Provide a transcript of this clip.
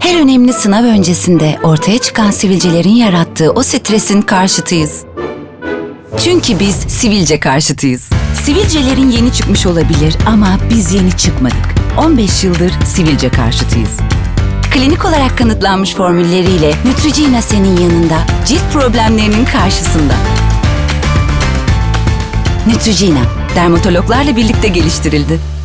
Her önemli sınav öncesinde ortaya çıkan sivilcelerin yarattığı o stresin karşıtıyız. Çünkü biz sivilce karşıtıyız. Sivilcelerin yeni çıkmış olabilir ama biz yeni çıkmadık. 15 yıldır sivilce karşıtıyız. Klinik olarak kanıtlanmış formülleriyle Neutrogena senin yanında, cilt problemlerinin karşısında. Neutrogena, dermatologlarla birlikte geliştirildi.